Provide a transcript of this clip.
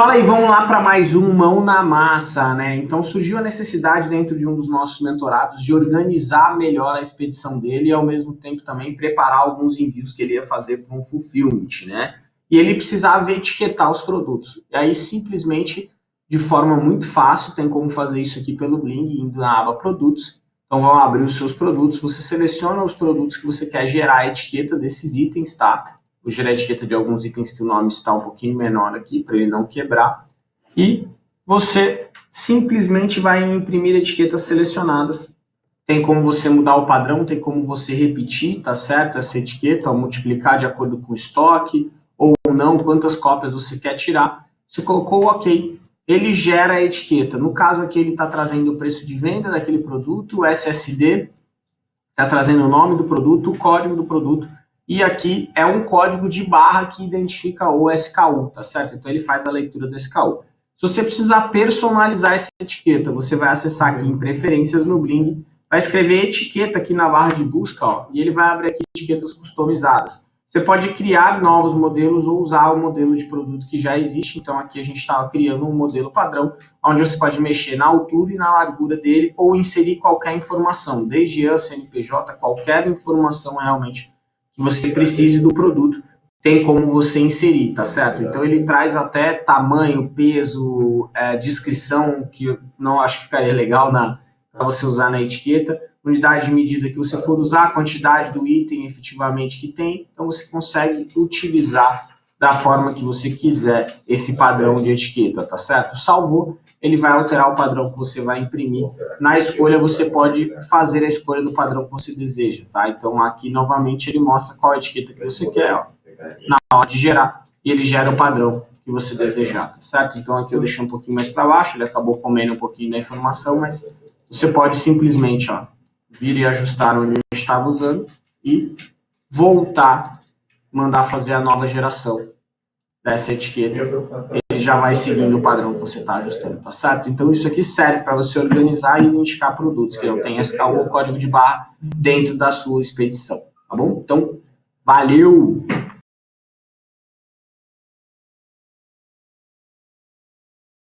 Fala aí, vamos lá para mais um Mão na Massa, né? Então surgiu a necessidade dentro de um dos nossos mentorados de organizar melhor a expedição dele e ao mesmo tempo também preparar alguns envios que ele ia fazer para um fulfillment, né? E ele precisava etiquetar os produtos. E aí simplesmente, de forma muito fácil, tem como fazer isso aqui pelo Bling, indo na aba Produtos. Então vão abrir os seus produtos, você seleciona os produtos que você quer gerar a etiqueta desses itens, tá? Vou gerar a etiqueta de alguns itens que o nome está um pouquinho menor aqui, para ele não quebrar. E você simplesmente vai imprimir etiquetas selecionadas. Tem como você mudar o padrão, tem como você repetir, tá certo? Essa etiqueta, multiplicar de acordo com o estoque, ou não, quantas cópias você quer tirar. Você colocou o OK, ele gera a etiqueta. No caso aqui, ele está trazendo o preço de venda daquele produto, o SSD, está trazendo o nome do produto, o código do produto, e aqui é um código de barra que identifica o SKU, tá certo? Então ele faz a leitura do SKU. Se você precisar personalizar essa etiqueta, você vai acessar aqui em preferências no Bling, vai escrever etiqueta aqui na barra de busca, ó, e ele vai abrir aqui etiquetas customizadas. Você pode criar novos modelos ou usar o modelo de produto que já existe. Então aqui a gente estava criando um modelo padrão, onde você pode mexer na altura e na largura dele ou inserir qualquer informação, desde AN, CNPJ, qualquer informação realmente você precise do produto, tem como você inserir, tá certo? Então ele traz até tamanho, peso, é, descrição, que eu não acho que ficaria legal para você usar na etiqueta, unidade de medida que você for usar, quantidade do item efetivamente que tem, então você consegue utilizar da forma que você quiser esse padrão de etiqueta, tá certo? Salvou, ele vai alterar o padrão que você vai imprimir. Na escolha, você pode fazer a escolha do padrão que você deseja, tá? Então, aqui, novamente, ele mostra qual etiqueta que você quer, ó, na hora de gerar. E ele gera o padrão que você desejar, tá certo? Então, aqui eu deixei um pouquinho mais para baixo, ele acabou comendo um pouquinho da informação, mas você pode simplesmente, ó, vir e ajustar onde eu estava usando e voltar mandar fazer a nova geração dessa etiqueta, ele já vai seguindo o padrão que você está ajustando, tá certo? Então isso aqui serve para você organizar e identificar produtos que não tem SKU ou código de barra dentro da sua expedição, tá bom? Então, valeu!